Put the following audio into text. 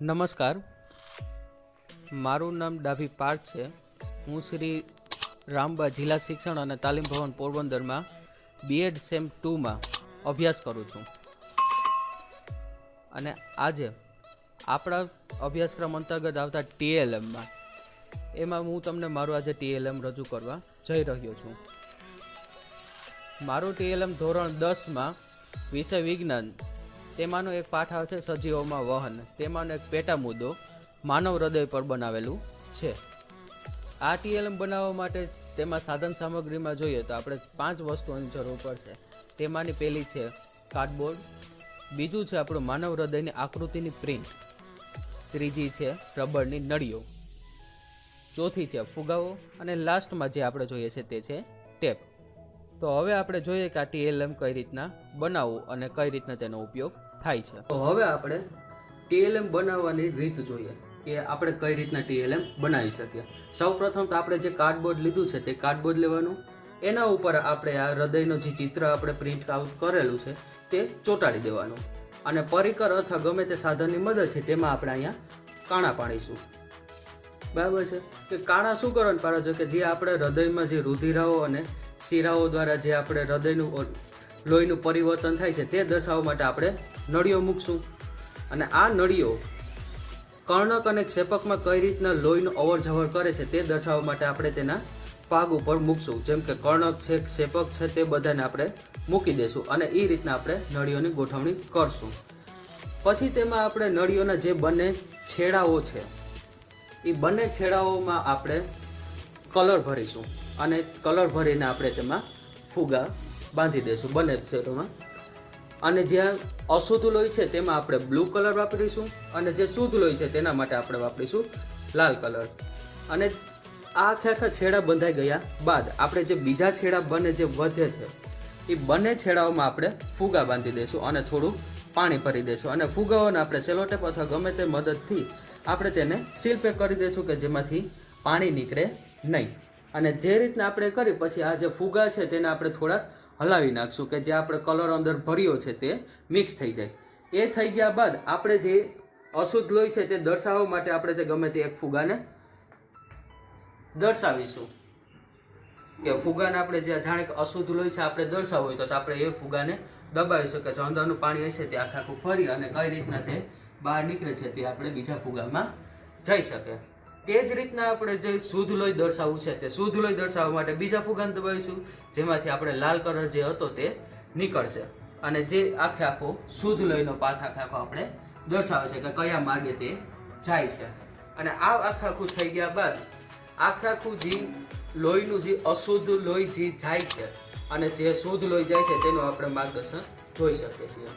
નમસ્કાર. મારું નામ ડાભી પાર્થ છે. હું શ્રી રામબા જિલ્લા શિક્ષણ અને તાલીમ ભવન પોરબંદરમાં બીએડ સેમ ટુમાં અભ્યાસ કરું છું. અને આજે આપણા અભ્યાસક્રમ અંતર્ગત આવતા ટીએલએમમાં એમાં હું તમને મારું આજે ટીએલએમ રજૂ કરવા જઈ રહ્યો છું. મારું ટીએલએમ ધોરણ દસમાં વિષય વિજ્ઞાન તેમાંનો એક પાઠ આવશે સજીવોમાં વહન. તેમાંનો એક પેટા મુદ્દો માનવ હૃદય પર બનાવેલું છે. આ ટીએલએમ બનાવવા માટે તેમાં સાધન સામગ્રીમાં જોઈએ તો આપણે પાંચ વસ્તુઓની જરૂર પડશે. તેમાંની પહેલી છે કાર્ડબોર્ડ. બીજું છે આપણું માનવ હૃદયની આકૃતિની પ્રિન્ટ. ત્રીજી છે રબરની નળીઓ. ચોથી છે ફુગાવો. અને લાસ્ટમાં જે આપણે જોઈએ છે તે છે ટેપ. તો હવે આપણે જોઈએ કે આ ટીએલએમ કઈ રીતના બનાવવું અને કઈ રીતના તેનો ઉપયોગ થાય છે. તો હવે આપણે ટીએલએમ બનાવવાની રીત જોઈએ કે આપણે કઈ રીતના ટીએલએમ બનાવી શકીએ. સૌપ્રથમ તો આપણે જે કાર્ડબોર્ડ લીધું છે તે કાર્ડબોર્ડ લેવાનું. એના ઉપર આપણે આ હૃદયનું જે ચિત્ર આપણે પ્રિન્ટ આઉટ કરેલું છે તે ચોંટાડી દેવાનું. અને પરિકર અથવા ગમે તે સાધનની મદદથી તેમાં આપણે અહીંયા કાણા પાડીશું. બરાબર છે? કે કાણા શું કરવાનું? પાડો છો કે જે આપણે હૃદયમાં જે રુધિરાઓ અને શિરાઓ દ્વારા જે આપણે હૃદયનું લોહીનું પરિવર્તન થાય છે તે દશાઓ માટે આપણે નળીઓ મૂકશું. અને આ નળીઓ કર્ણક અને ક્ષેપકમાં કઈ રીતના લોહીનું અવર જવર કરે છે તે દશાઓ માટે આપણે તેના પાગ ઉપર મૂકશું. જેમ કે કર્ણક છે, ક્ષેપક છે તે બધાને આપણે મૂકી દેશું અને એ રીતના આપણે નળીઓની ગોઠવણી કરશું. પછી તેમાં આપણે નળીઓના જે બંને છેડાઓ છે એ બંને છેડાઓમાં આપણે કલર ભરીશું અને કલર ભરીને આપણે તેમાં ફુગા બાંધી દઈશું બંને છેડોમાં અને જ્યાં અશુદ્ધ લોહી છે તેમાં આપણે બ્લુ કલર વાપરીશું અને જે શુદ્ધ લોહી છે તેના માટે આપણે વાપરીશું લાલ કલર. અને આ આખા આખા છેડા બંધાઈ ગયા બાદ આપણે જે બીજા છેડા બંને જે વધે છે, એ બંને છેડાઓમાં આપણે ફુગા બાંધી દઈશું અને થોડું પાણી ભરી દઈશું અને ફુગાઓને આપણે સેલોટેપ અથવા ગમે તે મદદથી આપણે તેને સીલ પેક કરી દઈશું કે જેમાંથી પાણી નીકળે નહીં. અને જે રીતના આપણે કરી, પછી આ જે ફુગા છે તેને આપણે થોડાક હલાવી નાખશું કે જે આપણે કલર અંદર ભર્યો છે તે મિક્સ થઈ જાય. એ થઈ ગયા બાદ આપણે જે અશુદ્ધ લોહી છે તે દર્શાવવા માટે આપણે તે ગમે તે એક ફુગાને દર્શાવીશું. કે ફુગાને આપણે જે જાણે કે અશુદ્ધ લોહી છે આપણે દર્શાવવું હોય તો આપણે એ ફુગાને દબાવીશું કે જો અંદરનું પાણી હશે તે આખા આખું ફરી અને કઈ રીતના તે બહાર નીકળે છે તે આપણે બીજા ફુગામાં જઈ શકે. તે જ રીતના આપણે જે શુદ્ધ લોહી દર્શાવવું છે તે શુદ્ધ લોહી દર્શાવવા માટે બીજા ફુગાન દબાવીશું, જેમાંથી આપણે લાલ કલર જે હતો તે નીકળશે. અને જે આખે આખો શુદ્ધ લોહીનો પાથ આખે આખો આપણે દર્શાવે છે કે કયા માર્ગે તે જાય છે. અને આ આખે આખું થઈ ગયા બાદ, આખે આખું જે લોહીનું જે અશુદ્ધ લોહી જે જાય છે, અને જે શુદ્ધ લોહી જાય છે તેનું આપણે માર્ગદર્શન જોઈ શકીએ છીએ.